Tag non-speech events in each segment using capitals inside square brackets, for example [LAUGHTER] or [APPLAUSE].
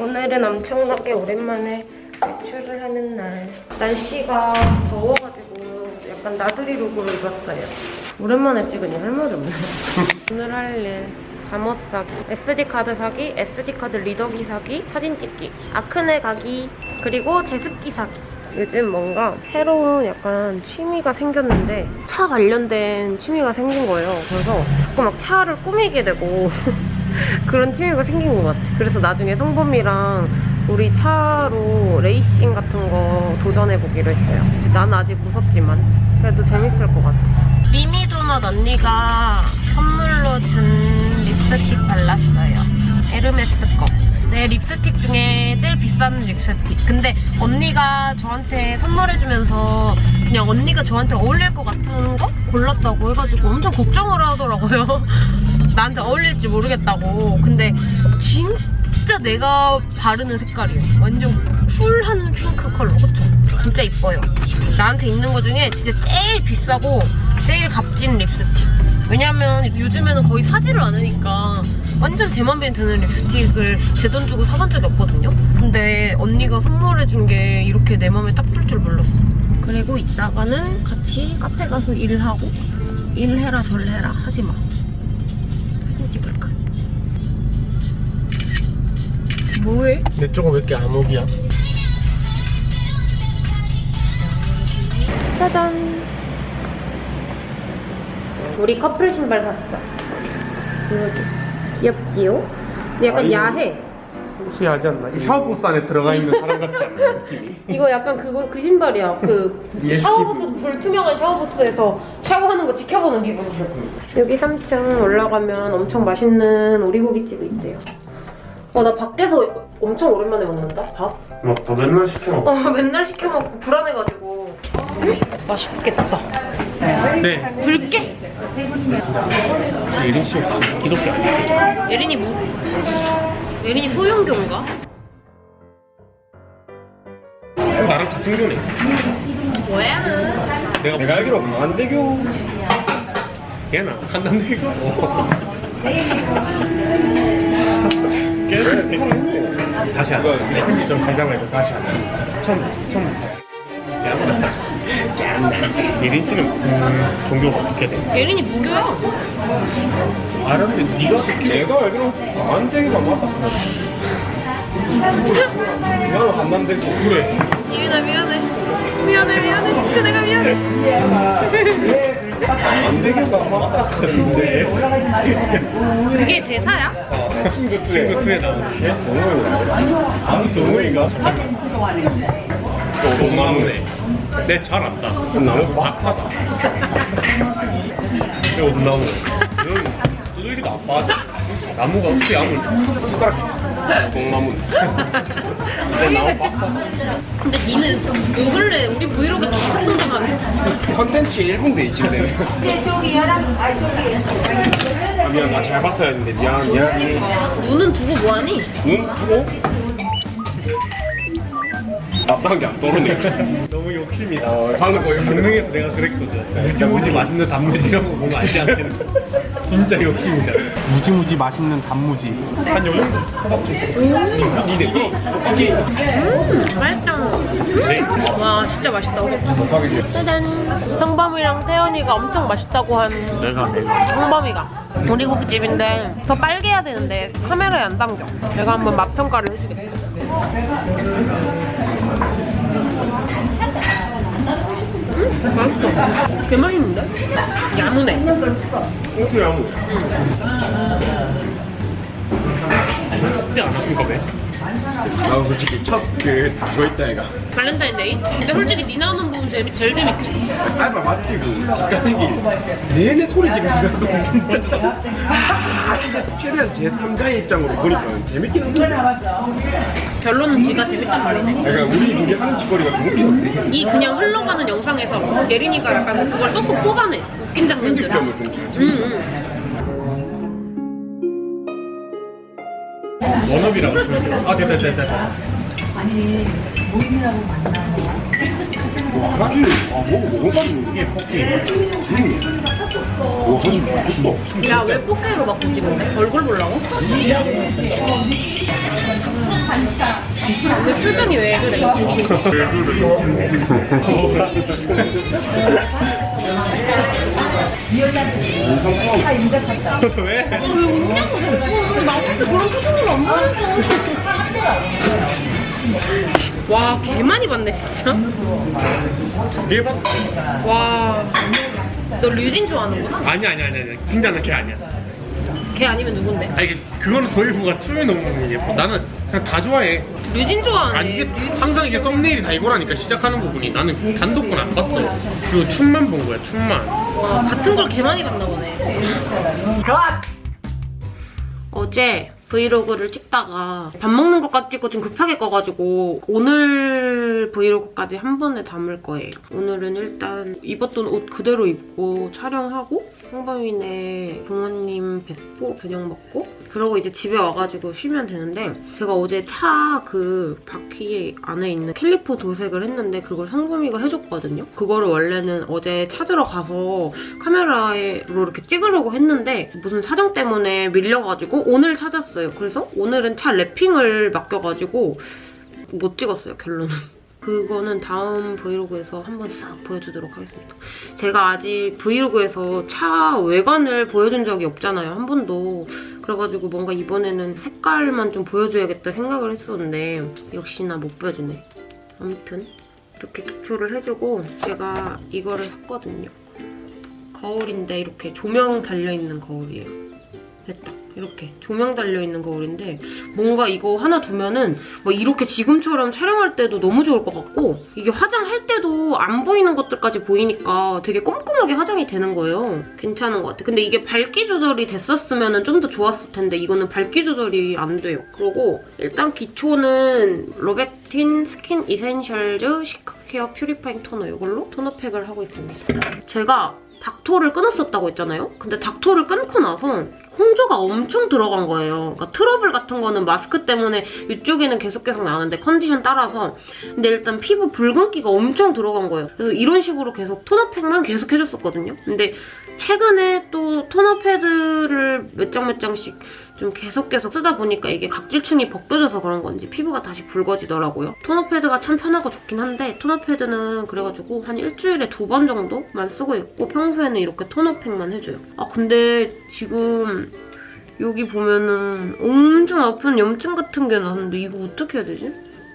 오늘은 엄청나게 오랜만에 외출을 하는 날. 날씨가 더워가지고 약간 나들이 룩으로 입었어요. 오랜만에 찍으니 할 말이 없네. [LAUGHS] 오늘 할 일. 잠옷 사기, SD카드 사기, SD카드 리더기 사기, 사진 찍기, 아크네 가기, 그리고 제습기 사기. 요즘 뭔가 새로운 약간 취미가 생겼는데 차 관련된 취미가 생긴 거예요. 그래서 자꾸 막 차를 꾸미게 되고 [LAUGHS] [LAUGHS] 그런 취미가 생긴 것 같아. 그래서 나중에 성범이랑 우리 차로 레이싱 같은 거 도전해보기로 했어요. 난 아직 무섭지만 그래도 재밌을 것 같아. 미미도넛 언니가 선물로 준 립스틱 발랐어요. 에르메스 거. 내 립스틱 중에 제일 비싼 립스틱. 근데 언니가 저한테 선물해주면서 그냥 언니가 저한테 어울릴 것 같은 거 골랐다고 해가지고 엄청 걱정을 하더라고요. [LAUGHS] 나한테 어울릴지 모르겠다고. 근데 진짜 내가 바르는 색깔이에요. 완전 쿨한 핑크 컬러. 그쵸? 진짜 이뻐요. 나한테 있는 거 중에 진짜 제일 비싸고 제일 값진 립스틱. 왜냐면 요즘에는 거의 사지를 않으니까 완전 제 맘에 드는 립스틱을 제 돈 주고 사본 적이 없거든요? 근데 언니가 선물해준 게 이렇게 내 맘에 딱들줄 몰랐어. 그리고 이따가는 같이 카페 가서 일을 하고 일해라 절해라 하지 마. 뭐해? 내 쪽은 왜 이렇게 암흑이야? 짜잔. 우리 커플 신발 샀어. 여기. 귀엽지요? 약간 아이고. 야해. 혹시 하지 않나? 이 샤워부스 안에 들어가 있는 사람 같지 않아? 느낌이 [LAUGHS] 이거 약간 그거 그 신발이야. 그. 샤워부스 불투명한 샤워부스에서 샤워하는 거 지켜보는 기분. 여기 3층 올라가면 엄청 맛있는 오리고기집이 있대요. 어 나 밖에서 엄청 오랜만에 먹는다 밥. 막더 맨날 시켜 어 [LAUGHS] 맨날 시켜 먹고 불안해가지고. 맛있겠다. 네 불게. 혹시 예린 씨 혹시 기독교 아니에요? 예린이 무 예린이 소윤교인가? 나랑 같은 교네 뭐야? 내가, 내가 알기로 강한대교 걔나 한남대교 [LAUGHS] 살아있네 다시 하자 내 편집점 잘 잡아야 돼 다시 하자 처음 처음부터 예린 씨는 음, 종교가 어떻게 돼? 예린이 무교야. 알았는데 네가 내가 알기로 강한대교가 맞다 나는 한남대교 그래 예린아 미안해. 미안해 미안해. 진짜 내가 미안해. [LAUGHS] 맞다 그랬는데 그게 대사야? 친구 2에 친구 2에 나오는 성우인가? 성우인가? 돈나무네. 내잘 안다. 나무 박사다. 이거 어디 나무네? 이건 두들기도 안 빠져. 나무가 어떻게 암을 숟가락 줘 돈나무네 내 나무 박사다 근데 니는 요 근래 우리 브이로그 계속 등장하네 진짜. 컨텐츠 1분 돼 이쯤 되면. 아 미안 나 잘 봤어야 했는데 미안 미안해. 눈은 두고 뭐하니? 눈? 크고 답답한 게안 떠오르네 너무 욕심이다 방금 거의 강릉에서 내가 그랬거든 무지무지 맛있는 단무지라고 보면 알지 않겠는 [LAUGHS] 진짜 욕심이다 무지무지 맛있는 단무지 한 요정도 음. 니네 거 떡볶이 맛있다. 네 와 진짜 맛있다. 짜잔. 형범이랑 태연이가 엄청 맛있다고 한 내가 내가 형범이가. 오리고기집인데 더 빨게 해야 되는데 카메라에 안 담겨. 내가 한번 맛 평가를 해주겠어. 음, 맛있어. 개 맛있는데? 야무네. 어떻게 아무 그때 안 아픈가 봐나 솔직히 첫그 그거 있다 애가 발렌타인데이? 근데 솔직히 니 나오는 부분 제일, 제일 재밌지? 알바 맞지 그 시간이 내내 소리 지르면서 진짜 아, 진짜 최대한 제 3자의 입장으로 보니까 재밌긴 한데 결론은 지가 재밌단 말이네. 약간 우리 둘이 하는 짓거리가 좀 웃기던데 이 그냥 흘러가는 영상에서 예린이가 약간 그걸 쏙쏙 뽑아내. 웃긴 장면들을. 편집점을 좀 잘. 응, 응. 원업이라고 아 됐다 됐다 됐다 하나지 아 먹어 먹어가지고 이게 포키 와 사실 맛있다 야, 왜 4K로 바꾸 찍는데? 얼굴 보려고? 근데 표정이 왜 그래? 왜? [LAUGHS] [LAUGHS] 안 보여줘. 와, 개 많이 봤네, 진짜. 두개 봤? 와. 너 류진 좋아하는구나? 아니 아니 아니 아니 진짜 나걔 아니야. 걔 아니면 누군데? 아 이게 그거는 도일부가 춤이 너무 예뻐. 나는 그냥 다 좋아해. 류진 좋아하네. 아니 이게. 항상 이게 썸네일이 다 이거라니까 시작하는 부분이 나는 단독은 안 봤어. 그 춤만 본 거야 춤만. 와, 같은 걸 개 많이 봤나 보네. 어제 브이로그를 찍다가 밥 먹는 것까지 찍고 좀 급하게 꺼가지고 오늘 브이로그까지 한 번에 담을 거예요. 오늘은 일단 입었던 옷 그대로 입고 촬영하고 상범이네 부모님 뵙고 저녁 먹고 그러고 이제 집에 와가지고 쉬면 되는데 제가 어제 차 그 바퀴 안에 있는 캘리퍼 도색을 했는데 그걸 상범이가 해줬거든요. 그거를 원래는 어제 찾으러 가서 카메라로 이렇게 찍으려고 했는데 무슨 사정 때문에 밀려가지고 오늘 찾았어요. 그래서 오늘은 차 랩핑을 맡겨가지고 못 찍었어요, 결론은. 그거는 다음 브이로그에서 한번 싹 보여주도록 하겠습니다. 제가 아직 브이로그에서 차 외관을 보여준 적이 없잖아요, 한 번도. 그래가지고 뭔가 이번에는 색깔만 좀 보여줘야겠다 생각을 했었는데 역시나 못 보여주네. 아무튼 이렇게 캡처를 해주고 제가 이거를 샀거든요. 거울인데 이렇게 조명 달려있는 거울이에요. 됐다. 이렇게 조명 달려있는 거울인데 뭔가 이거 하나 두면은 뭐 이렇게 지금처럼 촬영할 때도 너무 좋을 것 같고 이게 화장할 때도 안 보이는 것들까지 보이니까 되게 꼼꼼하게 화장이 되는 거예요. 괜찮은 것 같아. 근데 이게 밝기 조절이 됐었으면 좀더 좋았을 텐데 이거는 밝기 조절이 안 돼요. 그리고 일단 기초는 로벡틴 Skin Essentials Cica Care Purifying 토너 이걸로 토너팩을 하고 있습니다. 제가 닥토를 끊었었다고 했잖아요? 근데 닥토를 끊고 나서 홍조가 엄청 들어간 거예요. 그러니까 트러블 같은 거는 마스크 때문에 이쪽에는 계속 계속 나는데 컨디션 따라서 근데 일단 피부 붉은기가 엄청 들어간 거예요. 그래서 이런 식으로 계속 토너팩만 계속 해줬었거든요. 근데 최근에 또 토너 패드를 몇 장 몇 장씩 좀 계속 계속 쓰다 보니까 이게 각질층이 벗겨져서 그런 건지 피부가 다시 붉어지더라고요. 토너 패드가 참 편하고 좋긴 한데 토너 패드는 그래가지고 한 일주일에 두 번 정도만 쓰고 있고 평소에는 이렇게 토너팩만 해줘요. 아 근데 지금 여기 보면은 엄청 아픈 염증 같은 게 나는데 이거 어떻게 해야 되지?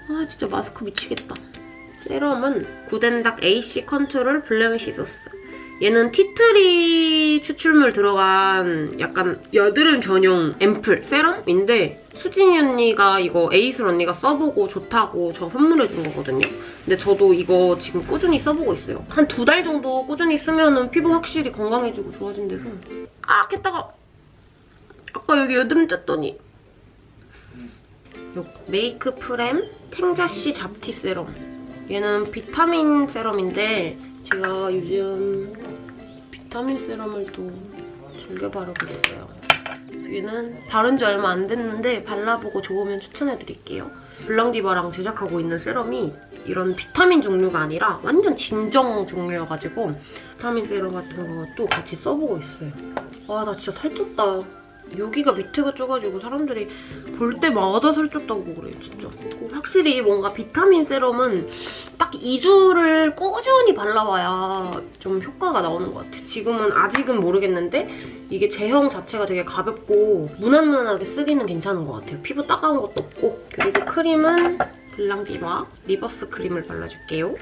아 진짜 마스크 미치겠다. 세럼은 굿앤닥 AC 컨트롤 Blemish Source. 얘는 티트리 추출물 들어간 약간 여드름 전용 앰플 세럼인데 수진이 언니가 이거 에이슬 언니가 써보고 좋다고 저 선물해준 거거든요. 근데 저도 이거 지금 꾸준히 써보고 있어요. 한 두 달 정도 꾸준히 쓰면은 피부 확실히 건강해지고 좋아진대서 아 깼다가 아까 여기 여드름 쪘더니 요 메이크 프렘 탱자씨 잡티 세럼 얘는 비타민 세럼인데 제가 요즘 비타민 세럼을 또 즐겨 바르고 있어요. 얘는 바른 지 얼마 안 됐는데 발라보고 좋으면 추천해드릴게요. 블랑디바랑 제작하고 있는 세럼이 이런 비타민 종류가 아니라 완전 진정 종류여가지고 비타민 세럼 같은 것도 같이 써보고 있어요. 와나 진짜 살쪘다. 여기가 밑에가 쪄가지고 사람들이 볼 때마다 살쪘다고 그래요, 진짜. 확실히 뭔가 비타민 세럼은 딱 2주를 꾸준히 발라봐야 좀 효과가 나오는 것 같아. 지금은 아직은 모르겠는데 이게 제형 자체가 되게 가볍고 무난무난하게 쓰기는 괜찮은 것 같아요. 피부 따가운 것도 없고. 그리고 크림은 블랑디바 리버스 크림을 발라줄게요.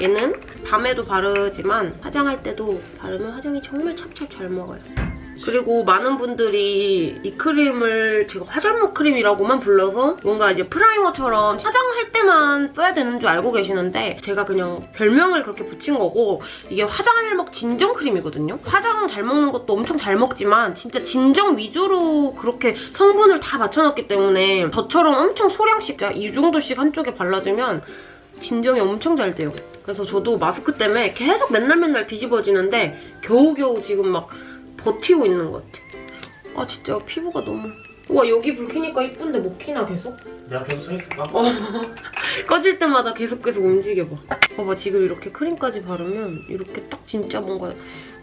얘는 밤에도 바르지만 화장할 때도 바르면 화장이 정말 찹찹 잘 먹어요. 그리고 많은 분들이 이 크림을 제가 화잘먹 크림이라고만 불러서 뭔가 이제 프라이머처럼 화장할 때만 써야 되는 줄 알고 계시는데 제가 그냥 별명을 그렇게 붙인 거고 이게 화잘먹 진정 크림이거든요. 화장 잘 먹는 것도 엄청 잘 먹지만 진짜 진정 위주로 그렇게 성분을 다 맞춰놨기 때문에 저처럼 엄청 소량씩 이 정도씩 한쪽에 발라주면 진정이 엄청 잘 돼요. 그래서 저도 마스크 때문에 계속 맨날 맨날 뒤집어지는데 겨우겨우 지금 막 버티고 있는 것 같아. 아 진짜 피부가 너무... 와 여기 불 켜니까 이쁜데 못 켜나 계속? 내가 계속 서 있을까? 어. [LAUGHS] 꺼질 때마다 계속 계속 움직여봐. 봐봐 지금 이렇게 크림까지 바르면 이렇게 딱 진짜 뭔가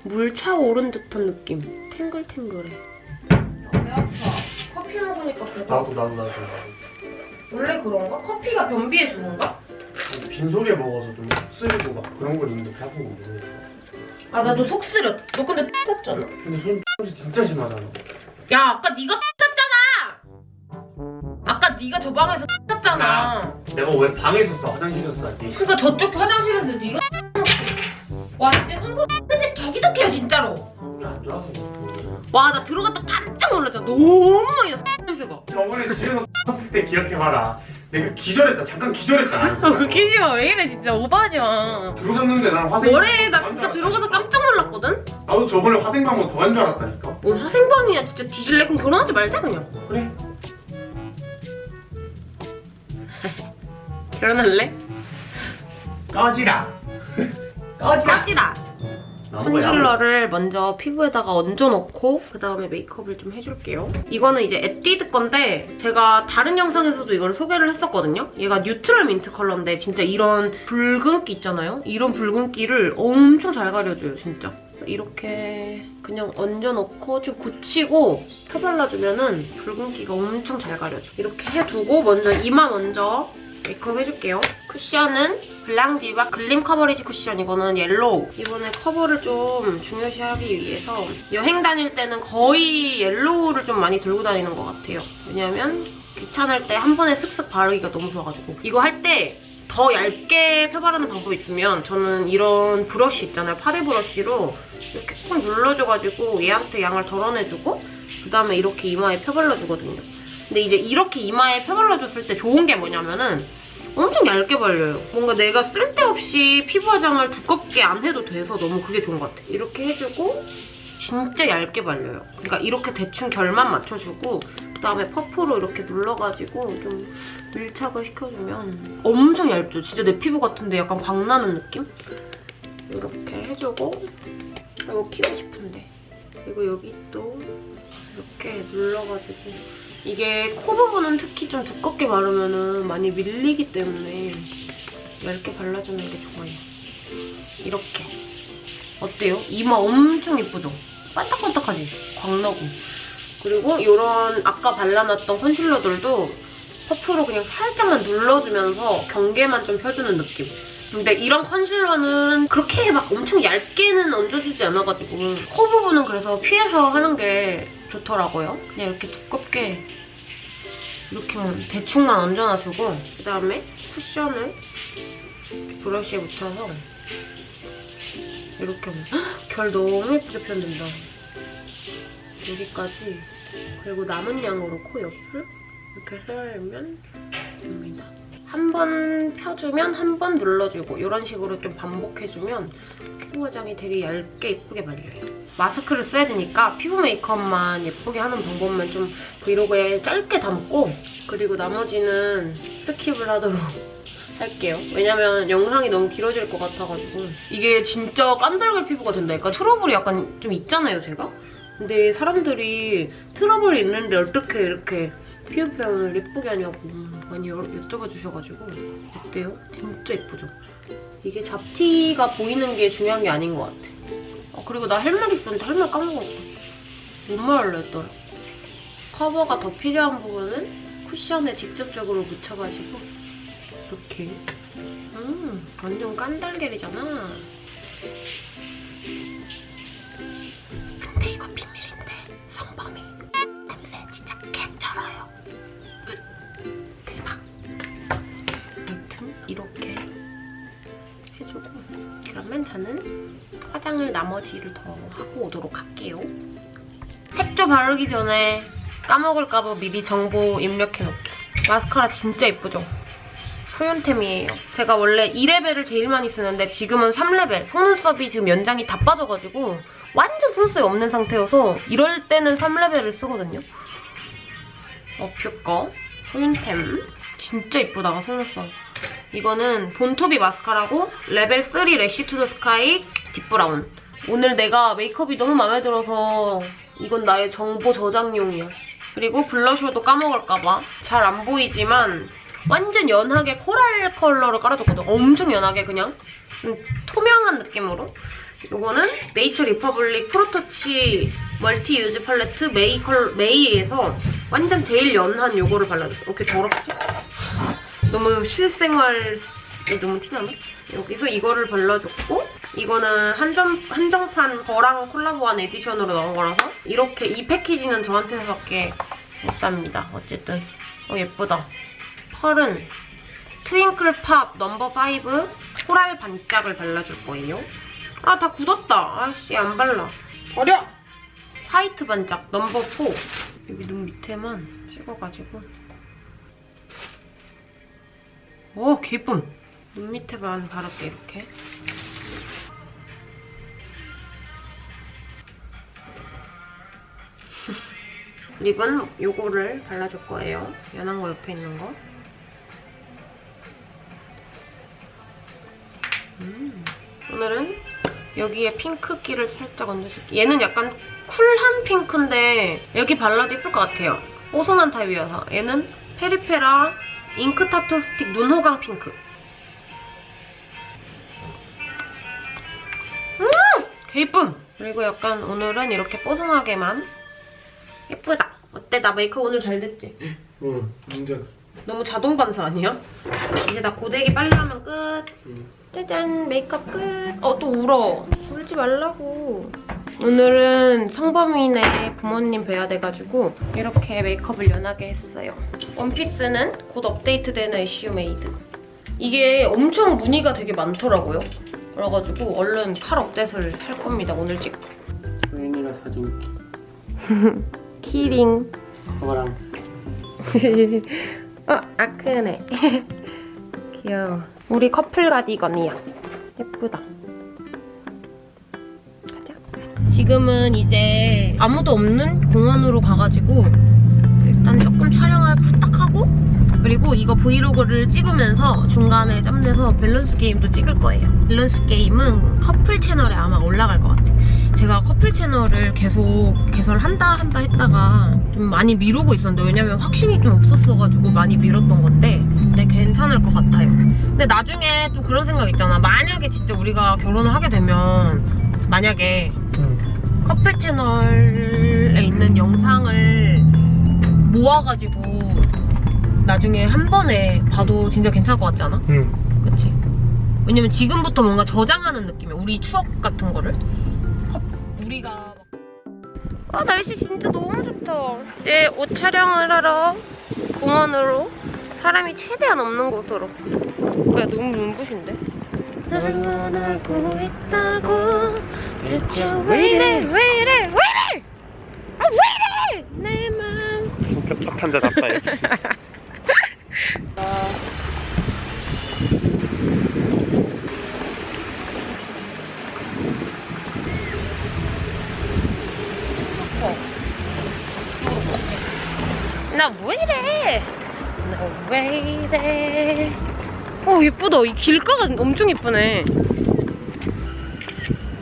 물 차오른 듯한 느낌. 탱글탱글해. 배 아파. 커피 먹으니까 배가 나도 나도 나도. 원래 그런가? 커피가 변비에 좋은가? 빈속에 먹어서 좀 쓰리고 막 그런 걸 있는데 배아픈 건 모르겠어. 아 나도 속 쓰려. 너 근데 탔잖아. 근데 손 X이 진짜 심하잖아. 야 아까 네가 탔잖아. 아까 네가 저 방에서 탔잖아. 내가 왜 방에 있었어? 화장실에서 싸지. 그러니까 저쪽 화장실에서 네가 와 근데 개지덕해요 진짜로. 우리 안 좋아서. 와 나 들어갔다 깜짝 놀랐잖아. 너무 많이 나 냄새가. 저번에 집에서 탔을 때 기억해봐라. 내가 기절했다. 잠깐 기절했다. 아, 웃기지 마. 왜 이래 진짜 오버하지 마. 들어갔는데 난 화생. 뭐래 나 진짜 들어가서 깜짝 놀랐거든. 나도 저번에 화생방문 더한 줄 알았다니까. 뭐 화생방이야 진짜 뒤질래 그럼 결혼하지 말자 그냥. 그래. [LAUGHS] 결혼할래? 꺼지라. [LAUGHS] 꺼지라. 까지라. 컨실러를 먼저 피부에다가 얹어놓고 그 다음에 메이크업을 좀 해줄게요. 이거는 이제 에뛰드 건데 제가 다른 영상에서도 이걸 소개를 했었거든요. 얘가 neutral 민트 컬러인데 진짜 이런 붉은기 있잖아요. 이런 붉은기를 엄청 잘 가려줘요, 진짜. 이렇게 그냥 얹어놓고 좀 굳히고 펴발라주면 은 붉은기가 엄청 잘 가려져. 이렇게 해두고 먼저 이마 먼저 메이크업 해줄게요. 쿠션은 블랑디바 Gleam Coverage 쿠션 이거는 옐로우. 이번에 커버를 좀 중요시하기 위해서 여행 다닐 때는 거의 옐로우를 좀 많이 들고 다니는 것 같아요. 왜냐면 귀찮을 때 한 번에 슥슥 바르기가 너무 좋아가지고 이거 할때 더 얇게 펴바르는 방법이 있으면 저는 이런 브러쉬 있잖아요. 파데 브러쉬로 이렇게 꾹 눌러줘가지고 얘한테 양을 덜어내주고 그다음에 이렇게 이마에 펴발라주거든요. 근데 이제 이렇게 이마에 펴발라줬을 때 좋은 게 뭐냐면은 엄청 얇게 발려요. 뭔가 내가 쓸데없이 피부 화장을 두껍게 안 해도 돼서 너무 그게 좋은 것 같아. 이렇게 해주고 진짜 얇게 발려요. 그러니까 이렇게 대충 결만 맞춰주고 그다음에 퍼프로 이렇게 눌러가지고 좀 밀착을 시켜주면 엄청 얇죠? 진짜 내 피부 같은데 약간 광나는 느낌? 이렇게 해주고 이거 키고 싶은데 그리고 여기 또 이렇게 눌러가지고 이게 코 부분은 특히 좀 두껍게 바르면 많이 밀리기 때문에 얇게 발라주는 게 좋아요. 이렇게. 어때요? 이마 엄청 예쁘죠? 반딱반딱하지? 광나고. 그리고 이런 아까 발라놨던 컨실러들도 퍼프로 그냥 살짝만 눌러주면서 경계만 좀 펴주는 느낌. 근데 이런 컨실러는 그렇게 막 엄청 얇게는 얹어주지 않아가지고 코 부분은 그래서 피해서 하는 게 좋더라고요. 그냥 이렇게 두껍게 이렇게만 대충만 얹어놔주고 그다음에 쿠션을 브러쉬에 묻혀서 이렇게 헉, 결 너무 예쁘게 표현된다. 여기까지 그리고 남은 양으로 코 옆을 이렇게 세우면 됩니다. 한 번 펴주면 한 번 눌러주고 이런 식으로 좀 반복해주면 피부 화장이 되게 얇게 예쁘게 발려요. 마스크를 써야 되니까 피부 메이크업만 예쁘게 하는 방법만 좀 브이로그에 짧게 담고 그리고 나머지는 skip을 하도록 [LAUGHS] 할게요. 왜냐면 영상이 너무 길어질 것 같아가지고 이게 진짜 깐달걀 피부가 된다니까 트러블이 약간 좀 있잖아요, 제가? 근데 사람들이 트러블이 있는데 어떻게 이렇게 피부 표현을 예쁘게 하냐고 많이 여- 여쭤봐 주셔가지고 어때요? 진짜 예쁘죠? 이게 잡티가 보이는 게 중요한 게 아닌 것 같아. 어, 그리고 나 할 말 있었는데 할 말 까먹었어. 뭔 말을 했더라? 커버가 더 필요한 부분은 쿠션에 직접적으로 묻혀가지고 이렇게 음 완전 깐달걀이잖아. 근데 이거 비밀인데 성범이 냄새 진짜 개쩔어요. 그러면 저는 화장을 나머지를 더 하고 오도록 할게요. 색조 바르기 전에 까먹을까봐 미리 정보 입력해놓기. 마스카라 진짜 예쁘죠? 소윤템이에요. 제가 원래 2레벨을 제일 많이 쓰는데 지금은 3레벨. 속눈썹이 지금 연장이 다 빠져가지고 완전 속눈썹이 없는 상태여서 이럴 때는 3레벨을 쓰거든요. 어퓨 거 소윤템. 진짜 이쁘다, 속눈썹. 이거는 본토비 마스카라고 레벨 3 lash to the sky deep brown. 오늘 내가 메이크업이 너무 마음에 들어서 이건 나의 정보 저장용이야. 그리고 블러셔도 까먹을까봐 잘 안 보이지만 완전 연하게 coral 컬러를 깔아줬거든. 엄청 연하게 그냥 음, 투명한 느낌으로. 이거는 네이처 리퍼블릭 Pro Touch multi use palette 메이 컬 메이에서 완전 제일 연한 요거를 발라줬어. 이렇게 더럽지? 너무 실생활이 너무 티나나? 여기서 이거를 발라줬고 이거는 한정, 한정판 거랑 콜라보한 edition으로 나온 거라서 이렇게 이 패키지는 저한테서밖에 못 삽니다. 어쨌든 어 예쁘다. 펄은 Twinkle Pop number 5 coral 반짝을 발라줄 거예요. 아 다 굳었다. 아씨 안 발라. 버려! white 반짝 number 4 여기 눈 밑에만 찍어가지고 오 개이쁨. 눈 밑에만 바를게 이렇게. [LAUGHS] lip은 요거를 발라줄 거예요. 연한 거 옆에 있는 거. 음. 오늘은 여기에 핑크기를 살짝 얹어줄게. 얘는 약간 쿨한 핑크인데 여기 발라도 예쁠 것 같아요. 뽀송한 타입이어서. 얘는 페리페라 ink tattoo stick 눈 호강 핑크 음! 개이쁨! 그리고 약간 오늘은 이렇게 뽀송하게만 예쁘다 어때? 나 메이크업 오늘 잘 됐지? 응 완전 너무 자동 반사 아니야? 이제 나 고데기 빨리 하면 끝. 응. 짜잔 메이크업 끝. 어 또 울어. 울지 말라고. 오늘은 성범이네 부모님 뵈야 돼가지고 이렇게 메이크업을 연하게 했어요. 원피스는 곧 업데이트되는 이슈 메이드. 이게 엄청 무늬가 되게 많더라고요. 그래가지고 얼른 칼 업데이트를 할 겁니다. 오늘 찍고. 소연이가 사준 [LAUGHS] 키링. 커버랑 [LAUGHS] 어, 아크네. [LAUGHS] 귀여워. 우리 커플 가디건이야. 예쁘다. 가자. 지금은 이제 아무도 없는 공원으로 가가지고 일단 조금 촬영을 후딱 하고 그리고 이거 브이로그를 찍으면서 중간에 짬내서 밸런스 게임도 찍을 거예요. 밸런스 게임은 커플 채널에 아마 올라갈 것 같아. 제가 커플 채널을 계속 개설한다 한다 했다가 좀 많이 미루고 있었는데 왜냐면 확신이 좀 없었어가지고 많이 미뤘던 건데 근데 괜찮을 것 같아요. 근데 나중에 좀 그런 생각 있잖아. 만약에 진짜 우리가 결혼을 하게 되면 만약에 커플 채널에 있는 영상을 모아가지고 나중에 한 번에 봐도 진짜 괜찮을 것 같지 않아? 응 그치? 왜냐면 지금부터 뭔가 저장하는 느낌이야. 우리 추억 같은 거를. 컵, 우리가 막... 아 날씨 진짜 너무 좋다. 이제 옷 촬영을 하러 공원으로 사람이 최대한 없는 곳으로. 뭐야 너무 눈부신데? 날 원하고 있다고 대체 왜 이래 왜 이래 왜 이래 아왜 이래 내 맘. 첫 한자 답다 역시 예쁘다. 이 길가가 엄청 예쁘네.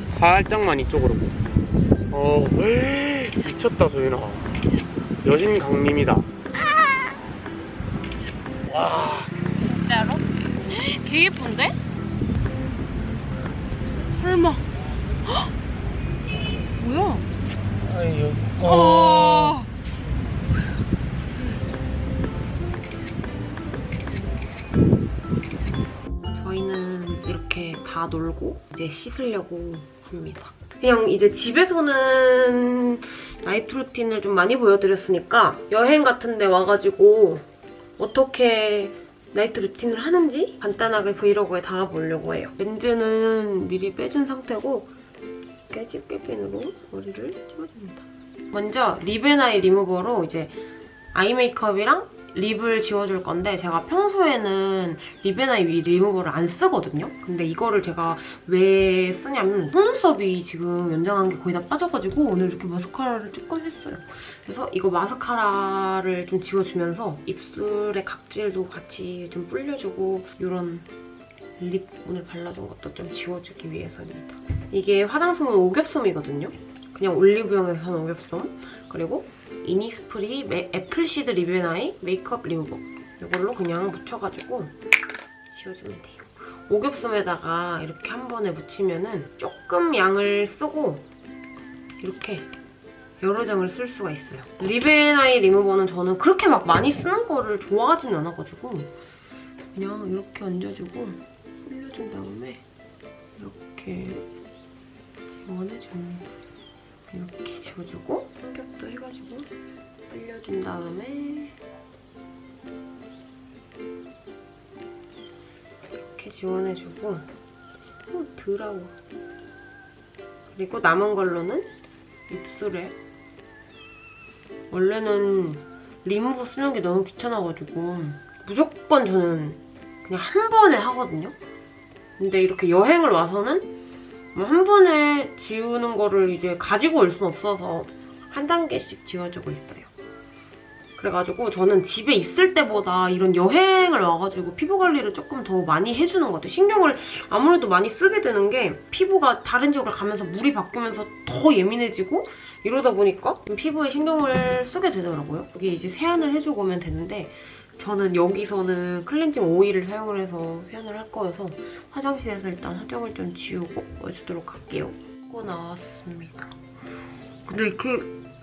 살짝만 이쪽으로 어 미쳤다 소연아 여신 강림이다 와 진짜로? 개 예쁜데? 다 놀고 이제 씻으려고 합니다. 그냥 이제 집에서는 night routine을 좀 많이 보여드렸으니까 여행 같은 데 와가지고 어떻게 night routine을 하는지 간단하게 브이로그에 담아보려고 해요. 렌즈는 미리 빼준 상태고 집게핀으로 머리를 집어줍니다. 먼저 립앤아이 리무버로 이제 eye 메이크업이랑 lip을 지워줄 건데 제가 평소에는 립앤아이 리무버를 안 쓰거든요. 근데 이거를 제가 왜 쓰냐면 속눈썹이 지금 연장한 게 거의 다 빠져가지고 오늘 이렇게 마스카라를 조금 했어요. 그래서 이거 마스카라를 좀 지워주면서 입술의 각질도 같이 좀 불려주고 이런 lip 오늘 발라준 것도 좀 지워주기 위해서입니다. 이게 화장솜은 오겹솜이거든요. 그냥 올리브영에서 사는 오겹솜. 그리고 이니스프리 메- 애플시드 립앤아이 메이크업 리무버. 이걸로 그냥 묻혀가지고 지워주면 돼요. 오겹솜에다가 이렇게 한 번에 묻히면은 조금 양을 쓰고 이렇게 여러 장을 쓸 수가 있어요. 립앤아이 리무버는 저는 그렇게 막 많이 쓰는 거를 좋아하지는 않아가지고 그냥 이렇게 얹어주고 올려준 다음에 이렇게 지원해줍니다. 이렇게 지워주고 삼겹도 해가지고 올려준 다음에 이렇게 지원해주고 어, 더러워. 그리고 남은 걸로는 입술에 원래는 리무버 쓰는 게 너무 귀찮아가지고 무조건 저는 그냥 한 번에 하거든요. 근데 이렇게 여행을 와서는 뭐 한 번에 지우는 거를 이제 가지고 올 순 없어서 한 단계씩 지워주고 있어요. 그래가지고 저는 집에 있을 때보다 이런 여행을 와가지고 피부 관리를 조금 더 많이 해주는 것 같아요. 신경을 아무래도 많이 쓰게 되는 게 피부가 다른 지역을 가면서 물이 바뀌면서 더 예민해지고 이러다 보니까 좀 피부에 신경을 쓰게 되더라고요. 여기 이제 세안을 해주고 오면 되는데 저는 여기서는 클렌징 오일을 사용을 해서 세안을 할 거여서 화장실에서 일단 화장을 좀 지우고 와주도록 할게요. 하고 나왔습니다. 근데 이렇게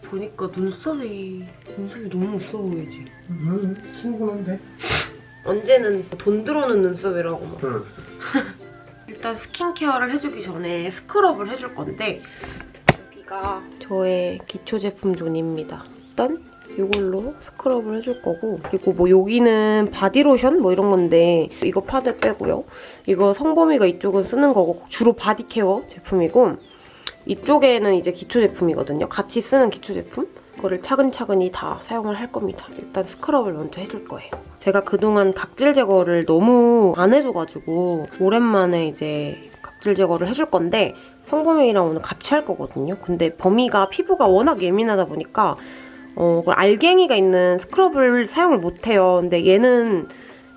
보니까 눈썹이 눈썹이 너무 없어 보이지? 음, 충분한데? 언제는 돈 들어오는 눈썹이라고 막. 응. [LAUGHS] 일단 스킨케어를 해주기 전에 스크럽을 해줄 건데 여기가 저의 기초 제품 zone입니다. 일단 이걸로 스크럽을 해줄 거고 그리고 뭐 여기는 바디로션 뭐 이런 건데 이거 패드 빼고요. 이거 성범이가 이쪽은 쓰는 거고 주로 body care 제품이고 이쪽에는 이제 기초 제품이거든요. 같이 쓰는 기초 제품. 그거를 차근차근히 다 사용을 할 겁니다. 일단 스크럽을 먼저 해줄 거예요. 제가 그동안 각질 제거를 너무 안 해줘가지고 오랜만에 이제 각질 제거를 해줄 건데 성범이랑 오늘 같이 할 거거든요. 근데 범이가 피부가 워낙 예민하다 보니까 어, 그 알갱이가 있는 스크럽을 사용을 못해요. 근데 얘는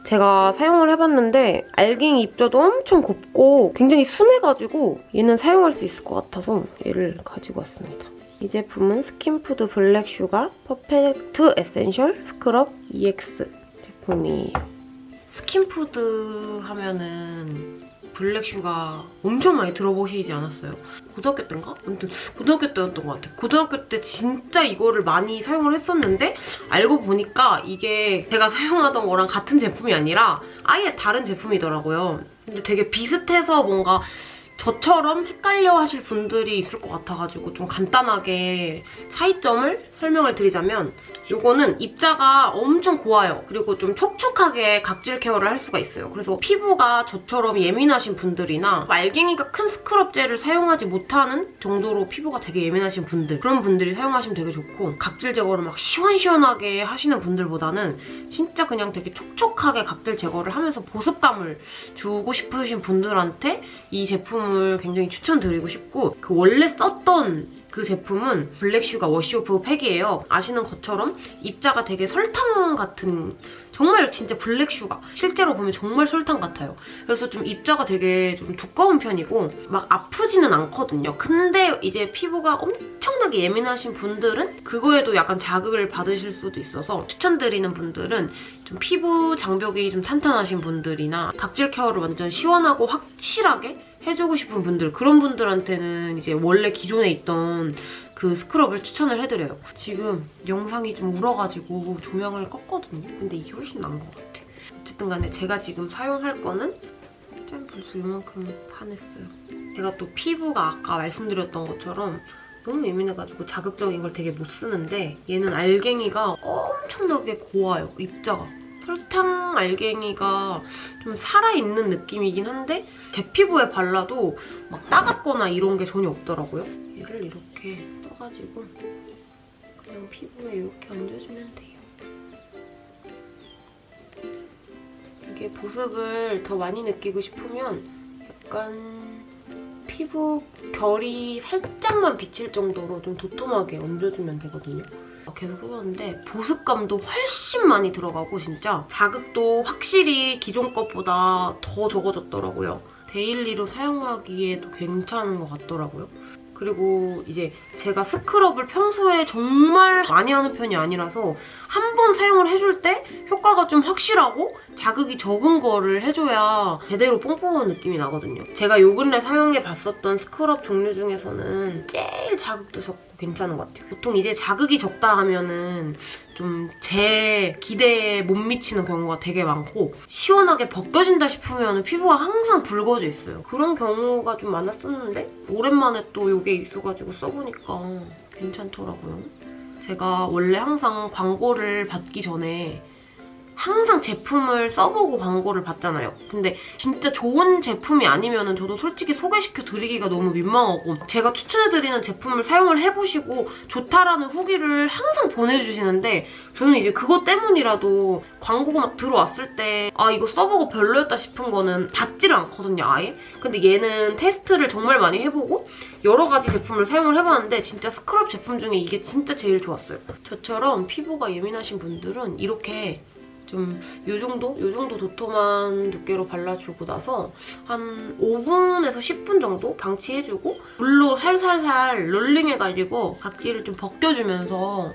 제가 사용을 해봤는데 알갱이 입자도 엄청 곱고 굉장히 순해가지고 얘는 사용할 수 있을 것 같아서 얘를 가지고 왔습니다. 이 제품은 스킨푸드 Black Sugar Perfect Essential Scrub EX 제품이에요. 스킨푸드 하면은 black sugar 엄청 많이 들어보시지 않았어요? 고등학교 때인가? 아무튼 고등학교 때였던 것 같아요. 고등학교 때 진짜 이거를 많이 사용을 했었는데 알고 보니까 이게 제가 사용하던 거랑 같은 제품이 아니라 아예 다른 제품이더라고요. 근데 되게 비슷해서 뭔가 저처럼 헷갈려 하실 분들이 있을 것 같아가지고 좀 간단하게 차이점을 설명을 드리자면 이거는 입자가 엄청 고와요. 그리고 좀 촉촉하게 각질 케어를 할 수가 있어요. 그래서 피부가 저처럼 예민하신 분들이나 알갱이가 큰 스크럽 젤을 사용하지 못하는 정도로 피부가 되게 예민하신 분들 그런 분들이 사용하시면 되게 좋고 각질 제거를 막 시원시원하게 하시는 분들보다는 진짜 그냥 되게 촉촉하게 각질 제거를 하면서 보습감을 주고 싶으신 분들한테 이 제품을 굉장히 추천드리고 싶고 그 원래 썼던 그 제품은 블랙슈가 워시오프 팩이에요. 아시는 것처럼 입자가 되게 설탕 같은 정말 진짜 블랙슈가 실제로 보면 정말 설탕 같아요. 그래서 좀 입자가 되게 좀 두꺼운 편이고 막 아프지는 않거든요. 근데 이제 피부가 엄청나게 예민하신 분들은 그거에도 약간 자극을 받으실 수도 있어서 추천드리는 분들은 좀 피부 장벽이 좀 탄탄하신 분들이나 각질 케어를 완전 시원하고 확실하게 해주고 싶은 분들 그런 분들한테는 이제 원래 기존에 있던 그 스크럽을 추천을 해드려요. 지금 영상이 좀 울어가지고 조명을 껐거든요. 근데 이게 훨씬 나은 것 같아. 어쨌든 간에 제가 지금 사용할 거는 짠 벌써 이만큼 파냈어요. 제가 또 피부가 아까 말씀드렸던 것처럼 너무 예민해가지고 자극적인 걸 되게 못 쓰는데 얘는 알갱이가 엄청나게 고와요, 입자가. 설탕 알갱이가 좀 살아있는 느낌이긴 한데 제 피부에 발라도 막 따갑거나 이런 게 전혀 없더라고요. 얘를 이렇게 떠가지고 그냥 피부에 이렇게 얹어주면 돼요. 이게 보습을 더 많이 느끼고 싶으면 약간 피부 결이 살짝만 비칠 정도로 좀 도톰하게 얹어주면 되거든요. 계속 해봤는데 보습감도 훨씬 많이 들어가고 진짜 자극도 확실히 기존 것보다 더 적어졌더라고요. daily로 사용하기에도 괜찮은 것 같더라고요. 그리고 이제 제가 스크럽을 평소에 정말 많이 하는 편이 아니라서 한 번 사용을 해줄 때 효과가 좀 확실하고 자극이 적은 거를 해줘야 제대로 뽕 뽑은 느낌이 나거든요. 제가 요 근래 사용해봤었던 스크럽 종류 중에서는 제일 자극도 적고 괜찮은 것 같아요. 보통 이제 자극이 적다 하면은 좀 제 기대에 못 미치는 경우가 되게 많고 시원하게 벗겨진다 싶으면 피부가 항상 붉어져 있어요. 그런 경우가 좀 많았었는데 오랜만에 또 이게 있어가지고 써보니까 괜찮더라고요. 제가 원래 항상 광고를 받기 전에 항상 제품을 써보고 광고를 받잖아요. 근데 진짜 좋은 제품이 아니면 저도 솔직히 소개시켜 드리기가 너무 민망하고 제가 추천해드리는 제품을 사용을 해보시고 좋다라는 후기를 항상 보내주시는데 저는 이제 그것 때문이라도 광고가 막 들어왔을 때 아 이거 써보고 별로였다 싶은 거는 받지를 않거든요 아예. 근데 얘는 테스트를 정말 많이 해보고 여러 가지 제품을 사용을 해봤는데 진짜 스크럽 제품 중에 이게 진짜 제일 좋았어요. 저처럼 피부가 예민하신 분들은 이렇게 좀요 정도? 요 정도 도톰한 두께로 발라주고 나서 한 5분에서 10분 정도 방치해주고 물로 살살살 롤링해가지고 각질을 좀 벗겨주면서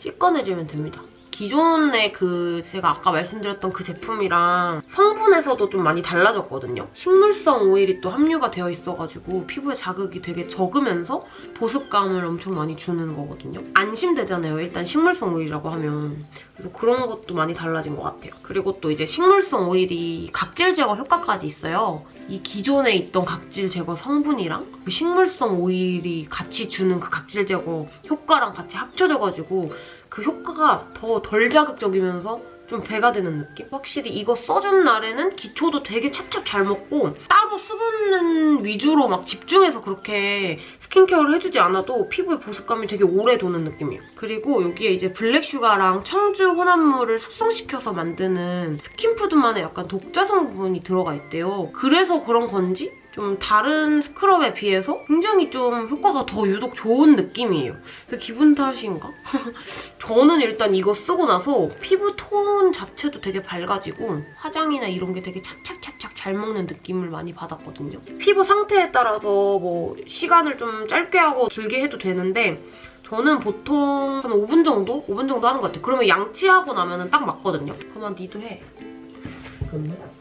씻어내주면 됩니다. 기존의 그 제가 아까 말씀드렸던 그 제품이랑 성분에서도 좀 많이 달라졌거든요. 식물성 오일이 또 함유가 되어 있어가지고 피부에 자극이 되게 적으면서 보습감을 엄청 많이 주는 거거든요. 안심되잖아요. 일단 식물성 오일이라고 하면. 그래서 그런 것도 많이 달라진 것 같아요. 그리고 또 이제 식물성 오일이 각질 제거 효과까지 있어요. 이 기존에 있던 각질 제거 성분이랑 그 식물성 오일이 같이 주는 그 각질 제거 효과랑 같이 합쳐져가지고 그 효과가 더 덜 자극적이면서 좀 배가 되는 느낌? 확실히 이거 써준 날에는 기초도 되게 찹찹 잘 먹고 따로 수분 위주로 막 집중해서 그렇게 스킨케어를 해주지 않아도 피부의 보습감이 되게 오래 도는 느낌이에요. 그리고 여기에 이제 블랙슈가랑 청주 혼합물을 숙성시켜서 만드는 스킨푸드만의 약간 독자 성분이 들어가 있대요. 그래서 그런 건지 좀 다른 스크럽에 비해서 굉장히 좀 효과가 더 유독 좋은 느낌이에요. 그 기분 탓인가? [LAUGHS] 저는 일단 이거 쓰고 나서 피부 톤 자체도 되게 밝아지고 화장이나 이런 게 되게 착착착착 잘 먹는 느낌을 많이 받았거든요. 피부 상태에 따라서 뭐 시간을 좀 짧게 하고 길게 해도 되는데 저는 보통 한 5분 정도? 5분 정도 하는 것 같아요. 그러면 양치하고 나면 딱 맞거든요. 그러면 니도 해. 이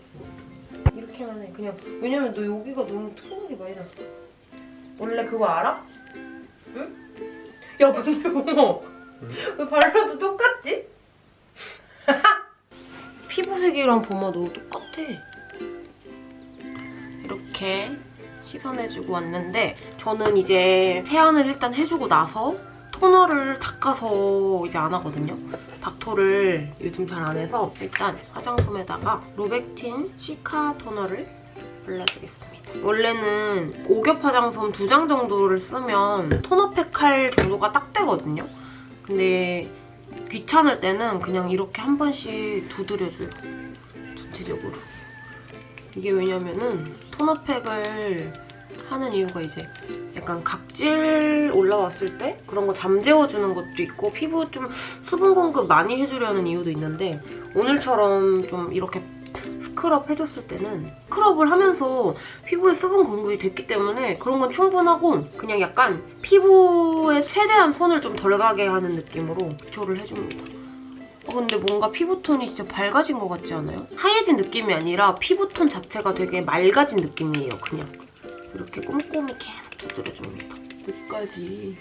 렇게만 해. 그냥 왜냐면 너 여기가 너무 트러블이 많이 났어. 원래 그거 알아? 응? 야 근데 어머 왜 발라도 똑같지? [LAUGHS] 피부색이랑 보마도 똑같아. 이렇게 씻어내주고 왔는데 저는 이제 세안을 일단 해주고 나서 토너를 닦아서 이제 안 하거든요. 닥토를 요즘 잘 안 해서 일단 화장솜에다가 로백틴 시카 토너를 발라주겠습니다. 원래는 오겹 화장솜 두장 정도를 쓰면 토너팩 할 정도가 딱 되거든요. 근데 귀찮을 때는 그냥 이렇게 한 번씩 두드려줘요. 전체적으로. 이게 왜냐면은 토너팩을 하는 이유가 이제 약간 각질 올라왔을 때 그런 거 잠재워주는 것도 있고 피부 좀 수분 공급 많이 해주려는 이유도 있는데 오늘처럼 좀 이렇게 스크럽 해줬을 때는 스크럽을 하면서 피부에 수분 공급이 됐기 때문에 그런 건 충분하고 그냥 약간 피부에 최대한 손을 좀 덜 가게 하는 느낌으로 기초를 해줍니다. 어, 근데 뭔가 피부톤이 진짜 밝아진 것 같지 않아요? 하얘진 느낌이 아니라 피부톤 자체가 되게 맑아진 느낌이에요, 그냥. 이렇게 꼼꼼히 계속 두드려줍니다. 끝까지.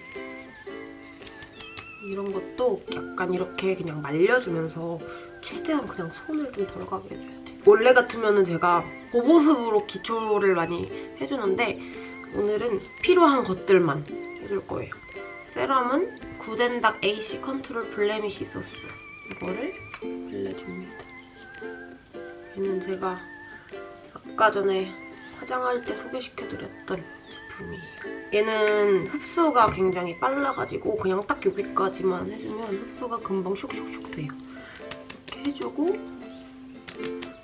이런 것도 약간 이렇게 그냥 말려주면서 최대한 그냥 손을 좀 덜 가게 해줘야 돼. 원래 같으면 제가 고보습으로 기초를 많이 해주는데 오늘은 필요한 것들만 해줄 거예요. 세럼은 구덴닥 AC 컨트롤 블레미시 소스 이거를 발라줍니다. 얘는 제가 아까 전에 화장할 때 소개시켜드렸던 제품이에요. 얘는 흡수가 굉장히 빨라가지고 그냥 딱 여기까지만 해주면 흡수가 금방 슉슉슉 돼요. 이렇게 해주고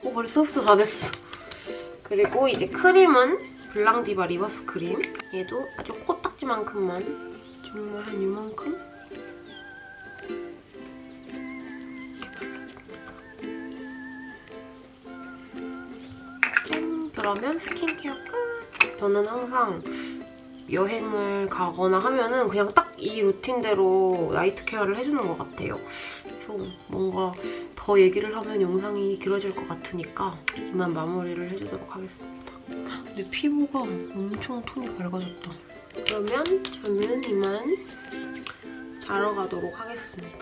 어 벌써 흡수 다 됐어. 그리고 이제 크림은 블랑디바 리버스 크림. 얘도 아주 코딱지만큼만 정말 한 이만큼? 그러면 스킨케어 끝! 저는 항상 여행을 가거나 하면은 그냥 딱 이 루틴대로 나이트 케어를 해주는 것 같아요. 그래서 뭔가 더 얘기를 하면 영상이 길어질 것 같으니까 이만 마무리를 해주도록 하겠습니다. 근데 피부가 엄청 톤이 밝아졌다. 그러면 저는 이만 자러 가도록 하겠습니다.